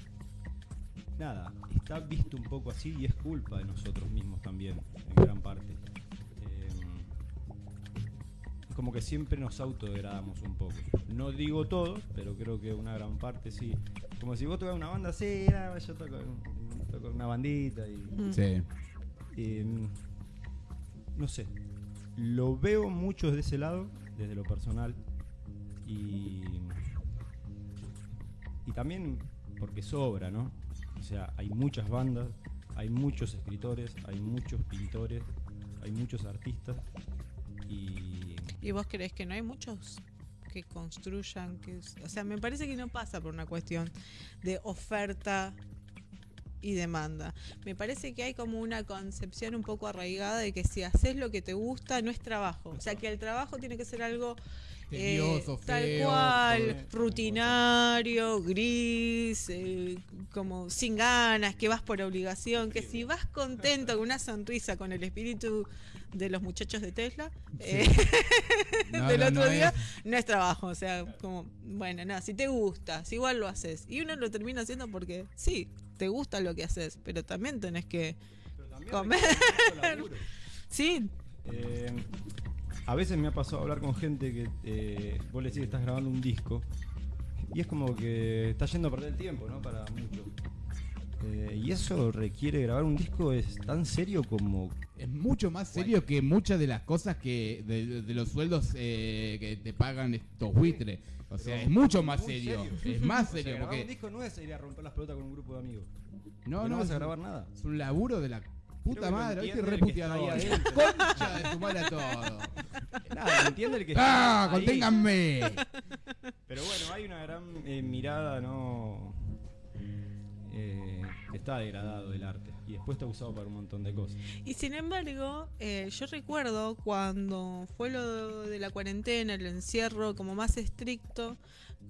Nada, está visto un poco así y es culpa de nosotros mismos también, en gran parte. Como que siempre nos autodegradamos un poco. No digo todos, pero creo que una gran parte sí. Como si vos tocas una banda, sí, ah, yo toco, toco una bandita y. Mm. Sí. Eh, no sé. lo veo mucho desde ese lado, desde lo personal. Y, y también porque sobra, ¿no? O sea, hay muchas bandas, hay muchos escritores, hay muchos pintores, hay muchos artistas. Y ¿Y vos crees que no hay muchos que construyan? que O sea, me parece que no pasa por una cuestión de oferta y demanda. Me parece que hay como una concepción un poco arraigada de que si haces lo que te gusta no es trabajo. O sea, que el trabajo tiene que ser algo eh, Tedioso, tal feo, cual, rutinario, gris, eh, como sin ganas, que vas por obligación, que si vas contento con una sonrisa, con el espíritu de los muchachos de Tesla, eh, No, del no, otro no día, es- no es trabajo, o sea, como, bueno, nada, si te gusta, si igual lo haces. Y uno lo termina haciendo porque sí, te gusta lo que haces, pero también tenés que, también Comer. sí, Eh, a veces me ha pasado hablar con gente que eh, vos le decís que estás grabando un disco y es como que está yendo a perder el tiempo, ¿no? Para muchos. Eh, y eso requiere grabar un disco es tan serio como Es mucho más serio que muchas de las cosas que de, de los sueldos eh, que te pagan estos buitres. O sea, Pero es mucho más serio. serio. Es más O sea, serio grabar un disco no es ir a romper las pelotas con un grupo de amigos. no, Porque no, vas a grabar nada. Es un laburo de la puta madre, ¿viste? entiende Re el que está puteador. ahí adentro. Concha de su madre a todo. Nada, ¿me entiende el que ¡Ah! ¡Conténganme! Pero bueno, hay una gran eh, mirada, ¿no? Eh, está degradado el arte y después está usado para un montón de cosas. Y sin embargo, eh, yo recuerdo cuando fue lo de la cuarentena, el encierro como más estricto,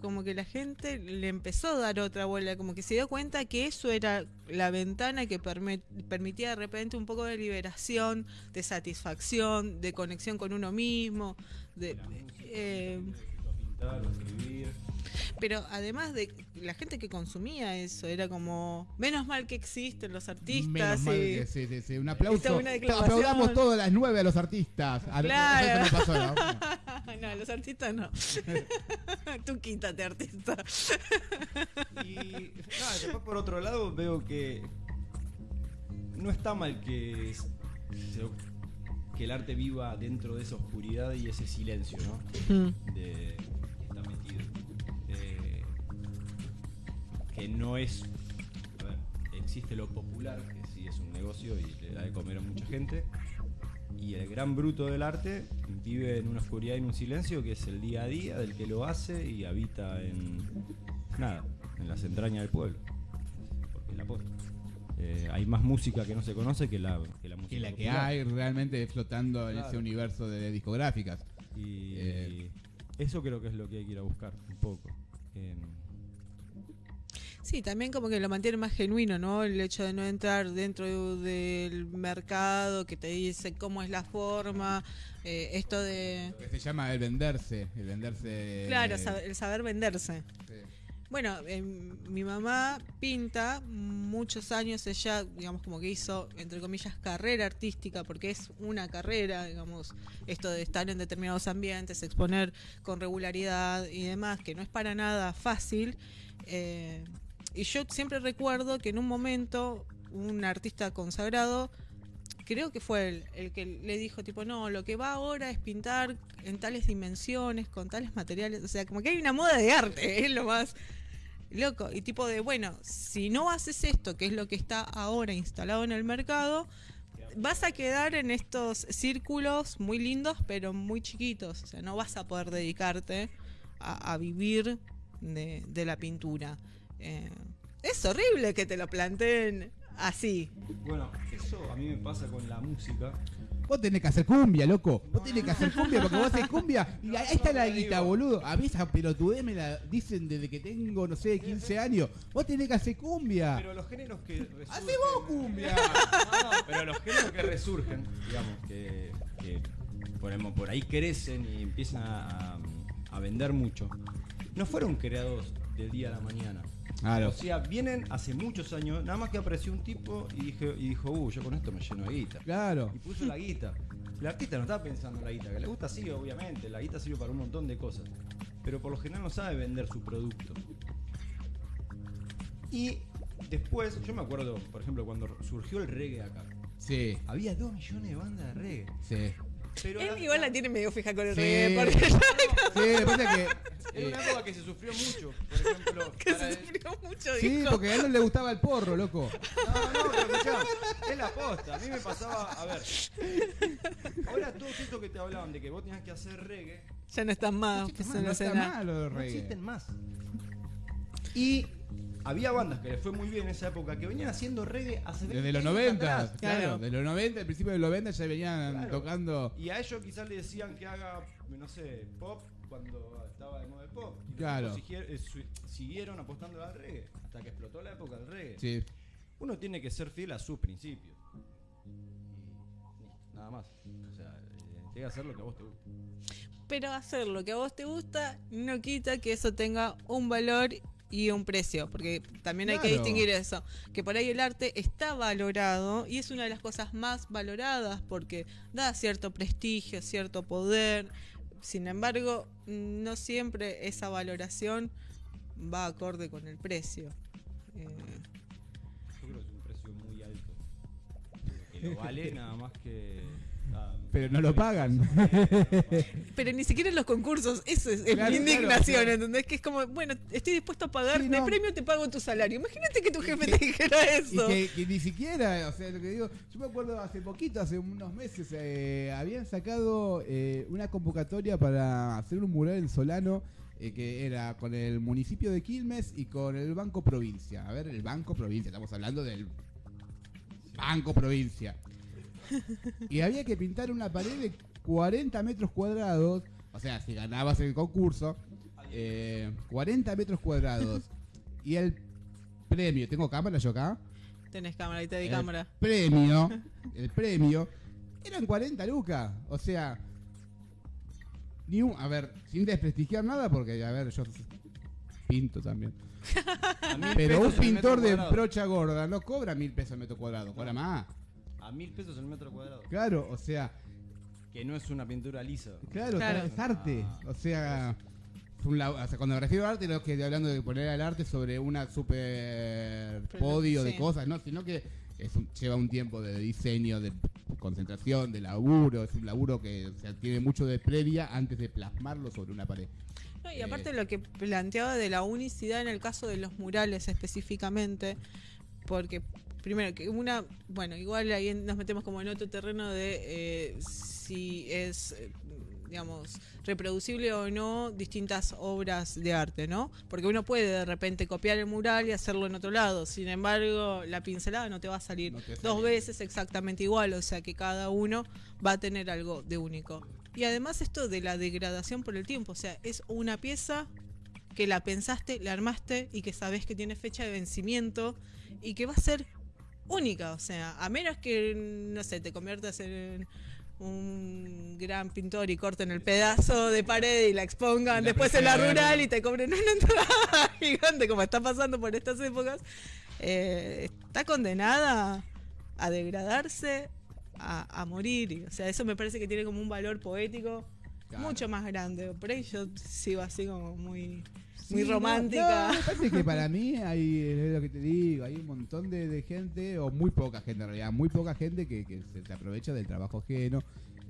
como que la gente le empezó a dar otra bola, como que se dio cuenta que eso era la ventana que permitía de repente un poco de liberación, de satisfacción, de conexión con uno mismo, de... eh, Pintar o escribir. Pero además de la gente que consumía eso, era como, menos mal que existen los artistas. Menos mal y- que sí, sí, sí, Un aplauso. es una declaración. Aplaudamos todas las nueve a los artistas. A- Claro. Eso no pasó, ¿no? no, los artistas no. Tú quítate, artista. Y nada, después por otro lado veo que no está mal que, que el arte viva dentro de esa oscuridad y ese silencio, ¿no? de que no es. Existe lo popular, que sí es un negocio y le da de comer a mucha gente. Y el gran bruto del arte vive en una oscuridad y en un silencio que es el día a día del que lo hace y habita en. nada, en las entrañas del pueblo. Porque la posta. Eh, hay más música que no se conoce que la, que la música. Que la que hay realmente flotando en ese universo de discográficas. Y Eh. eso creo que es lo que hay que ir a buscar un poco. Em, Sí, también como que lo mantiene más genuino, ¿no? El hecho de no entrar dentro del mercado que te dice cómo es la forma, eh, esto de... Lo que se llama el venderse. El venderse. Claro, eh, el saber venderse. sí. Bueno, em, mi mamá pinta muchos años, ella, digamos, como que hizo, entre comillas, carrera artística, porque es una carrera, digamos, esto de estar en determinados ambientes, exponer con regularidad y demás, que no es para nada fácil. eh, y yo siempre recuerdo que en un momento un artista consagrado, creo que fue él, el que le dijo, tipo, no, lo que va ahora es pintar en tales dimensiones, con tales materiales, o sea, como que hay una moda de arte, es lo más loco. Y tipo de, bueno, si no haces esto, que es lo que está ahora instalado en el mercado, vas a quedar en estos círculos muy lindos, pero muy chiquitos. O sea, no vas a poder dedicarte a, a vivir de, de la pintura. Eh, es horrible que te lo planteen así. Bueno, eso a mí me pasa con la música. Vos tenés que hacer cumbia, loco. Vos tenés que hacer cumbia porque vos haces cumbia. Y ahí está la guita, boludo. A mí esa pelotudez me la dicen desde que tengo, no sé, 15 años. Vos tenés que hacer cumbia. Pero los géneros que resurgen. ¡Hacé vos cumbia! No, pero los géneros que resurgen, digamos, que, que ponemos, por ahí crecen y empiezan a, a- a vender mucho, no fueron creados del día a la mañana. Claro. O sea, vienen hace muchos años, nada más que apareció un tipo y, dije, y dijo, uh, yo con esto me lleno de guita. Claro. Y puso la guita. El artista no está pensando en la guita, que le gusta sí, obviamente, la guita sirve para un montón de cosas. Pero por lo general no sabe vender su producto. Y después, yo me acuerdo, por ejemplo, cuando surgió el reggae acá. Sí, Había dos millones de bandas de reggae. sí. Pero Él la- igual la- tiene medio fija con el Sí. reggae, porque Sí, pasa es que. Era eh, una época que se sufrió mucho. Por ejemplo, que se sufrió mucho, sí, dijo. porque a él no le gustaba el porro, loco. No, no, pero escuchá, es la posta. A mí me pasaba, a ver. Ahora todos estos que te hablaban de que vos tenías que hacer reggae, Ya no están más pues, en no la está escena. mal lo de no reggae. existen más. Y había bandas que les fue muy bien en esa época que venían haciendo reggae hace 20 Desde los años 90, atrás. claro. Claro. De los 90, al principio de los 90 ya venían Claro. tocando. Y a ellos quizás le decían que haga, no sé, pop cuando estaba de moda el pop. Y Claro. eh, siguieron apostando al reggae hasta que explotó la época del reggae. Sí. Uno tiene que ser fiel a sus principios. Y nada más. O sea, tiene que hacer lo que a vos te gusta. Pero hacer lo que a vos te gusta no quita que eso tenga un valor y un precio, porque también hay que distinguir eso, que por ahí el arte está valorado y es una de las cosas más valoradas porque da cierto prestigio, cierto poder. Sin embargo, no siempre esa valoración va acorde con el precio. Eh, Yo creo que es un precio muy alto. Que lo vale nada más que. Nada, Pero no lo pagan. Pero ni siquiera en los concursos, eso es, es Claro, mi indignación, claro. ¿entendés? Que es como, bueno, estoy dispuesto a pagar, Sí, de no. premio te pago tu salario. Imagínate que tu jefe que- te dijera Y eso. que, que ni siquiera, o sea, lo que digo, yo me acuerdo hace poquito, hace unos meses, eh, habían sacado eh, una convocatoria para hacer un mural en Solano eh, que era con el municipio de Quilmes y con el Banco Provincia. A ver, el Banco Provincia, estamos hablando del Banco Provincia. Y había que pintar una pared de 40 metros cuadrados, o sea, si ganabas el concurso, eh, 40 metros cuadrados. Y el premio, ¿tengo cámara yo acá? Tenés cámara, ahí te di el cámara. premio, el premio, eran 40 lucas. O sea, ni un, a ver, sin desprestigiar nada, porque, a ver, yo pinto también. Pero un pintor de brocha gorda no cobra mil pesos el metro cuadrado, cobra más. A mil pesos el metro cuadrado. Claro, o sea, Que no es una pintura lisa. claro, Claro. es arte. O sea, es un o sea, cuando me refiero a arte, no es que estoy hablando de poner al arte sobre una super podio de cosas, no, sino que es un- lleva un tiempo de diseño, de concentración, de laburo, es un laburo que o sea, tiene mucho de previa antes de plasmarlo sobre una pared. No, y Eh, aparte lo que planteaba de la unicidad en el caso de los murales específicamente, porque primero que una, bueno, igual ahí nos metemos como en otro terreno de eh, si es, eh, digamos, reproducible o no distintas obras de arte, ¿no? Porque uno puede de repente copiar el mural y hacerlo en otro lado, sin embargo, la pincelada no te va a salir No dos veces exactamente igual, o sea que cada uno va a tener algo de único. Y además esto de la degradación por el tiempo, o sea, es una pieza que la pensaste, la armaste y que sabes que tiene fecha de vencimiento y que va a ser única, o sea, a menos que, no sé, te conviertas en un gran pintor y corten el pedazo de pared y la expongan la después en la rural y te cobren una entrada gigante como está pasando por estas épocas, eh, está condenada a degradarse, a, a morir. O sea, eso me parece que tiene como un valor poético Claro. mucho más grande. Por ahí yo sigo así como muy, Sí, muy no, romántica. no, parece que para mí hay, es lo que te digo, hay un montón de, de gente, o muy poca gente en realidad, muy poca gente que, que se, se aprovecha del trabajo ajeno,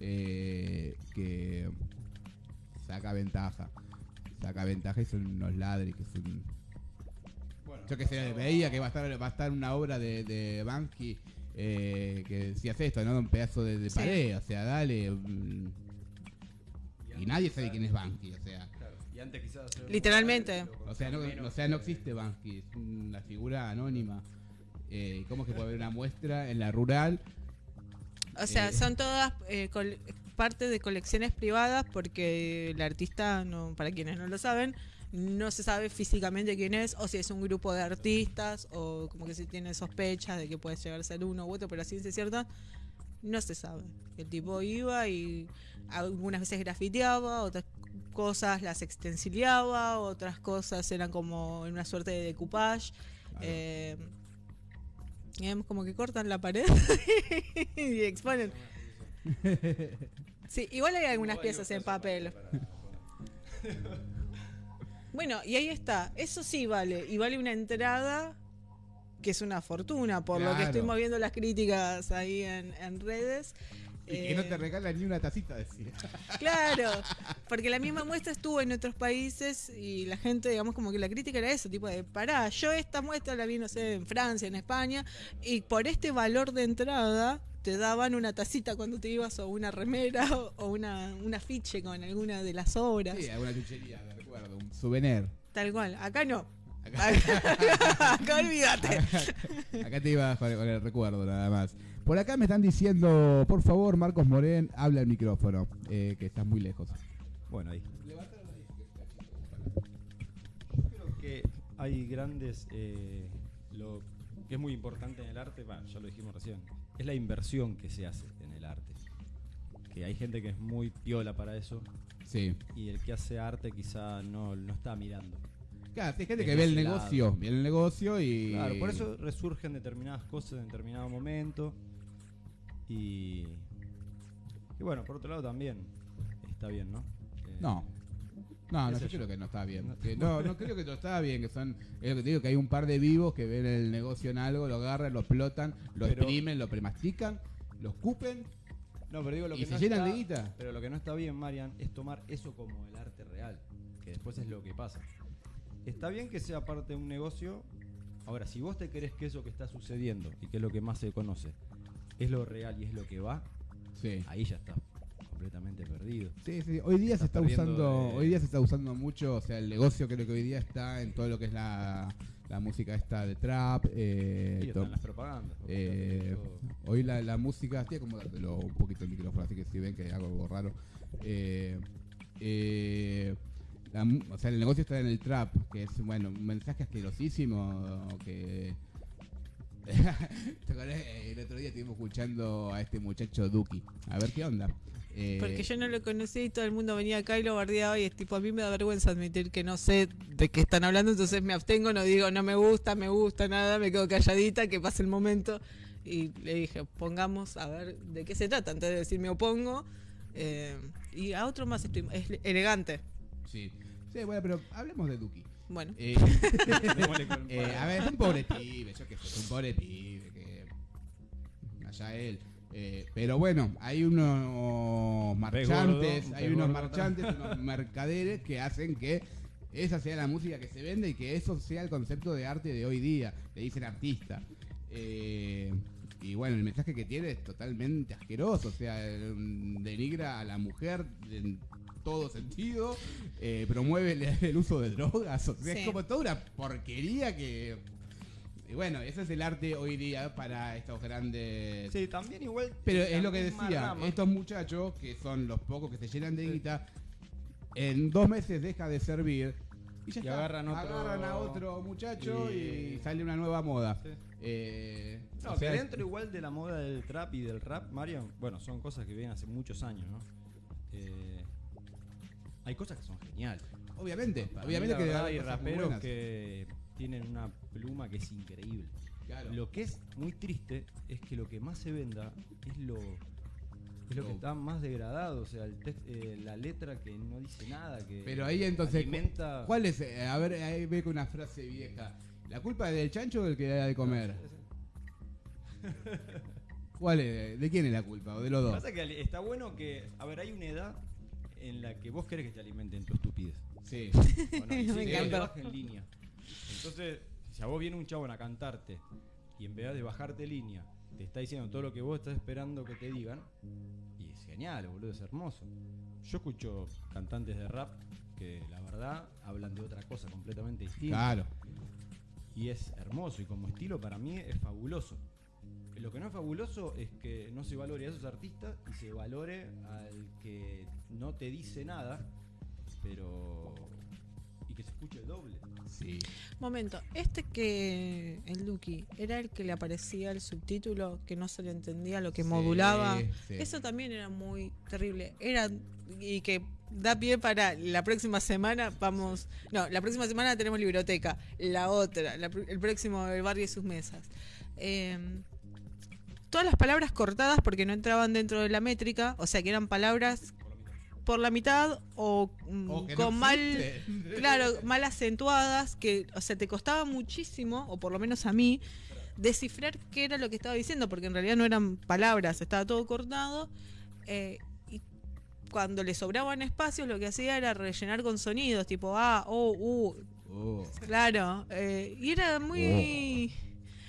eh, que saca ventaja. Saca ventaja y son unos ladres que son... Yo que sé, veía que va a estar, va a estar una obra de, de Banksy eh, que decías esto, ¿no? Un pedazo de, de Sí. pared, o sea, dale. mm, y nadie sabe quién es Banksy, o sea. Y antes quizás Literalmente. O sea, no, menos, o sea, no existe Bansky, es una figura anónima. Eh, ¿Cómo es que puede haber una muestra en la rural? O sea, Eh. son todas eh, parte de colecciones privadas porque el artista, no, para quienes no lo saben, no se sabe físicamente quién es o si es un grupo de artistas o como que se tiene sospechas de que puede llegar a ser uno u otro, pero la ciencia cierta no se sabe. El tipo iba y algunas veces grafiteaba, otras cosas las extensileaba, otras cosas eran como en una suerte de decoupage. Eh, y vemos como que cortan la pared y exponen. Sí, igual hay algunas piezas en papel. Bueno, y ahí está. Eso sí vale. Y vale una entrada que es una fortuna, por lo que Claro. estuvimos viendo las críticas ahí en, en redes. Y que no Eh, te regalan ni una tacita, decía. Claro, porque la misma muestra estuvo en otros países y la gente, digamos, como que la crítica era eso, tipo de, pará, yo esta muestra la vi, no sé, en Francia, en España, y por este valor de entrada te daban una tacita cuando te ibas o una remera o, una, un afiche con alguna de las obras. Sí, alguna chuchería, me recuerdo, un souvenir. Tal cual, acá no. Acá, Acá, acá olvídate. acá te ibas con el recuerdo nada más. Por acá me están diciendo, por favor, Marcos Morén, habla el micrófono, eh, que estás muy lejos. Bueno, ahí. Yo creo que hay grandes. eh, lo que es muy importante en el arte, bueno, ya lo dijimos recién, es la inversión que se hace en el arte. Que hay gente que es muy piola para eso Sí. y el que hace arte quizá no, no está mirando. Claro, hay gente Es que ve el negocio, ve el negocio y... Claro, por eso resurgen determinadas cosas en determinado momento. Y. Y bueno, por otro lado también está bien, ¿no? Eh, No. No, no, yo creo que no está bien. No. Que no, no creo que no está bien, que son... Es lo que te digo, que hay un par de vivos que ven el negocio en algo, lo agarran, lo explotan, lo Pero- exprimen, lo premastican, lo escupen. No, pero digo lo ¿Y que se no llenan está- de guita? Pero lo que no está bien, Marian, es tomar eso como el arte real, que después es lo que pasa. Está bien que sea parte de un negocio. Ahora, si vos te crees que eso que está sucediendo y que es lo que más se conoce es lo real y es lo que va, Sí. ahí ya está completamente perdido. Sí, sí, Hoy día se está usando, de- hoy día se está usando mucho, o sea, el negocio creo que hoy día está en todo lo que es la, la música esta de trap. Eh, están las propagandas. eh, hoy la, la música, estoy acomodártelo un poquito el micrófono, así que si ven que hago algo raro. Eh, eh, la o sea, el negocio está en el trap, que es, bueno, un mensaje asquerosísimo que... ¿Te acordás? Eh, El otro día estuvimos escuchando a este muchacho Duki. A ver qué onda. Eh, Porque yo no lo conocí y todo el mundo venía acá y lo bardeaba y es tipo, a mí me da vergüenza admitir que no sé de qué están hablando, entonces me abstengo, no digo no me gusta, me gusta, nada, me quedo calladita, que pase el momento. Y le dije, pongamos a ver de qué se trata, antes de decir me opongo. Eh, y a otro más estoy, es elegante. Sí. Sí, bueno, pero hablemos de Duki. Bueno, Eh, eh, a ver, es un pobre pibe, yo qué sé, es un pobre pibe, que allá él. Eh, pero bueno, hay unos marchantes, gordo, hay unos gordo. marchantes, unos mercaderes que hacen que esa sea la música que se vende y que eso sea el concepto de arte de hoy día. Le dicen artista. Eh, y bueno, el mensaje que tiene es totalmente asqueroso, o sea, eh, denigra a la mujer todo sentido, eh, promueve el, el uso de drogas, o sea, Sí. es como toda una porquería que... Y bueno, ese es el arte hoy día para estos grandes... Sí, también igual. Pero es lo que decía, estos muchachos, que son los pocos que se llenan de guita, en dos meses deja de servir y ya Y agarran otro- Agarran a otro muchacho y, y- sale una nueva moda. Sí. Eh, No, o que sea, dentro igual de la moda del trap y del rap, Marian, bueno, son cosas que vienen hace muchos años, ¿no? Eh, hay cosas que son geniales. obviamente, Para obviamente mí, la que verdad, hay raperos que tienen una pluma que es increíble. Claro. Lo que es muy triste es que lo que más se venda es lo es lo que está más degradado, o sea, el eh, la letra que no dice nada, que Pero ahí entonces, alimenta ¿cuál es? Eh, a ver, ahí ve con una frase vieja. ¿La culpa es del chancho o del que da de comer? ¿Cuál es? ¿De quién es la culpa? ¿O de los dos? Pasa que está bueno que, a ver, hay una edad en la que vos querés que te alimenten tu estupidez. Sí. ¿o no? Y Me encantó. te en línea. Entonces, si a vos viene un chabón a cantarte y en vez de bajarte línea, te está diciendo todo lo que vos estás esperando que te digan, y es genial, boludo, es hermoso. Yo escucho cantantes de rap que la verdad hablan de otra cosa completamente distinta. Claro. Y es hermoso y como estilo para mí es fabuloso. Lo que no es fabuloso es que no se valore a esos artistas y se valore al que no te dice nada, pero. y que se escuche el doble. Sí. momento, este que el Duki era el que le aparecía el subtítulo que no se le entendía lo que Sí, modulaba. sí. Eso también era muy terrible. Era y que da pie para la próxima semana vamos, no, la próxima semana tenemos biblioteca, la otra, la pr- el próximo el barrio y sus mesas. Eh, todas las palabras cortadas porque no entraban dentro de la métrica, o sea que eran palabras por la mitad o, mm, O que no con mal existe. claro, mal acentuadas, que, o sea, te costaba muchísimo, o por lo menos a mí, descifrar qué era lo que estaba diciendo, porque en realidad no eran palabras, estaba todo cortado. eh, y cuando le sobraban espacios lo que hacía era rellenar con sonidos, tipo A, O, U, Oh. claro. eh, y era muy...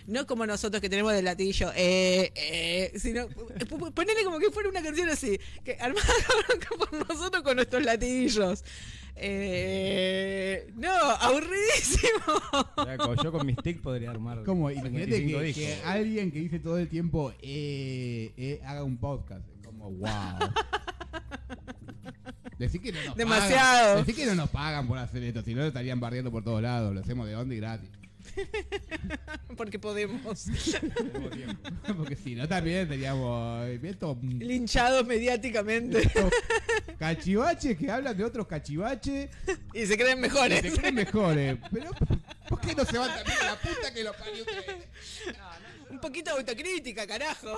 No como nosotros que tenemos del latillo, eh, eh, sino p- p- ponele como que fuera una canción así, que armada por nosotros con nuestros latillos. Eh, no, aburridísimo. Yo con mis tics podría armar. Como, imagínate 55 que, alguien que dice todo el tiempo eh, eh, haga un podcast. Es Como, wow. Decir que no nos Demasiado. pagan. Decir que no nos pagan por hacer esto, si no lo estarían barriendo por todos lados. Lo hacemos de onda y gratis. Porque podemos. Porque si no también teníamos eh, estos Linchados mediáticamente. cachivaches que hablan de otros cachivaches y se creen y mejores. se creen mejores. Pero ¿por qué no se van también a la puta que lo parió ustedes? Un poquito de autocrítica, carajo.